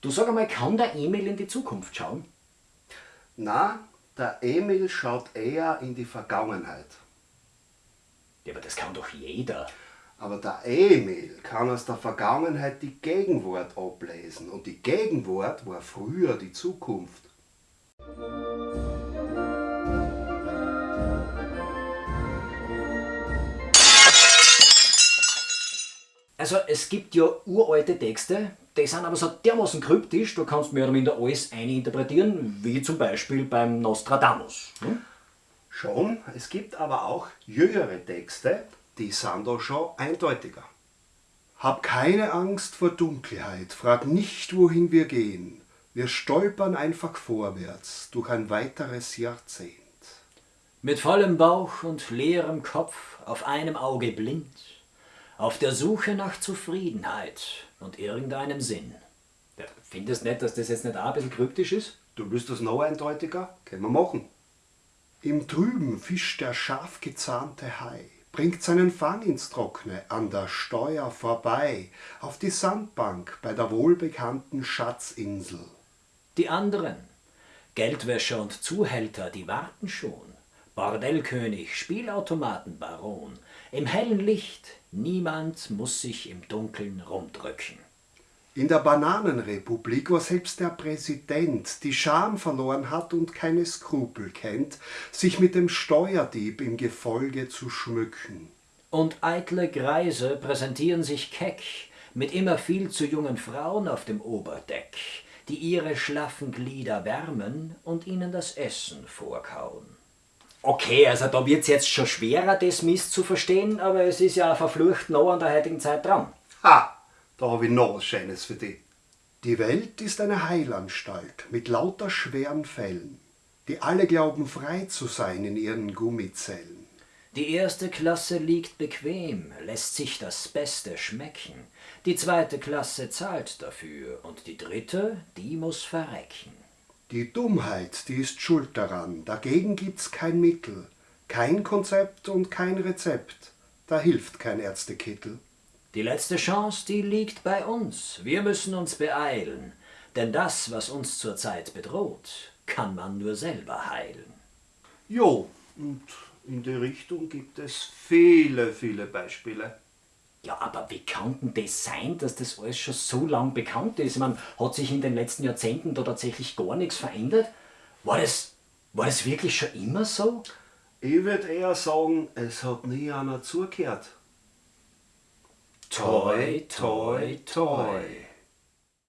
Du sag einmal, kann der Emil in die Zukunft schauen? Na, der Emil schaut eher in die Vergangenheit. Ja, aber das kann doch jeder. Aber der Emil kann aus der Vergangenheit die Gegenwart ablesen und die Gegenwart war früher die Zukunft. Also es gibt ja uralte Texte, die sind aber so dermaßen kryptisch, da kannst du mehr oder minder alles eininterpretieren, wie zum Beispiel beim Nostradamus. Hm? Schon, es gibt aber auch jüngere Texte, die sind da schon eindeutiger. Hab keine Angst vor Dunkelheit, frag nicht, wohin wir gehen. Wir stolpern einfach vorwärts durch ein weiteres Jahrzehnt. Mit vollem Bauch und leerem Kopf, auf einem Auge blind, auf der Suche nach Zufriedenheit und irgendeinem Sinn. Ja, findest nicht, dass das jetzt nicht auch ein bisschen kryptisch ist? Du willst das noch eindeutiger? Können wir machen. Im Trüben fischt der scharf gezahnte Hai, bringt seinen Fang ins Trockne, an der Steuer vorbei, auf die Sandbank bei der wohlbekannten Schatzinsel. Die anderen, Geldwäscher und Zuhälter, die warten schon. Bordellkönig, Spielautomatenbaron, im hellen Licht, niemand muss sich im Dunkeln rumdrücken. In der Bananenrepublik, wo selbst der Präsident die Scham verloren hat und keine Skrupel kennt, sich mit dem Steuerdieb im Gefolge zu schmücken. Und eitle Greise präsentieren sich keck mit immer viel zu jungen Frauen auf dem Oberdeck, die ihre schlaffen Glieder wärmen und ihnen das Essen vorkauen. Okay, also da wird's jetzt schon schwerer, das Mist zu verstehen, aber es ist ja verflucht noch an der heutigen Zeit dran. Ha, da habe ich noch was Schönes für dich. Die Welt ist eine Heilanstalt mit lauter schweren Fällen, die alle glauben frei zu sein in ihren Gummizellen. Die erste Klasse liegt bequem, lässt sich das Beste schmecken. Die zweite Klasse zahlt dafür und die dritte, die muss verrecken. Die Dummheit, die ist schuld daran, dagegen gibt's kein Mittel, kein Konzept und kein Rezept, da hilft kein Ärztekittel. Die letzte Chance, die liegt bei uns. Wir müssen uns beeilen, denn das, was uns zurzeit bedroht, kann man nur selber heilen. Jo, und in die Richtung gibt es viele, viele Beispiele. Ja, aber wie kann denn das sein, dass das alles schon so lang bekannt ist? Ich meine, hat sich in den letzten Jahrzehnten da tatsächlich gar nichts verändert? War das, war das wirklich schon immer so? Ich würde eher sagen, es hat nie einer zugehört. Toi, toi, toi.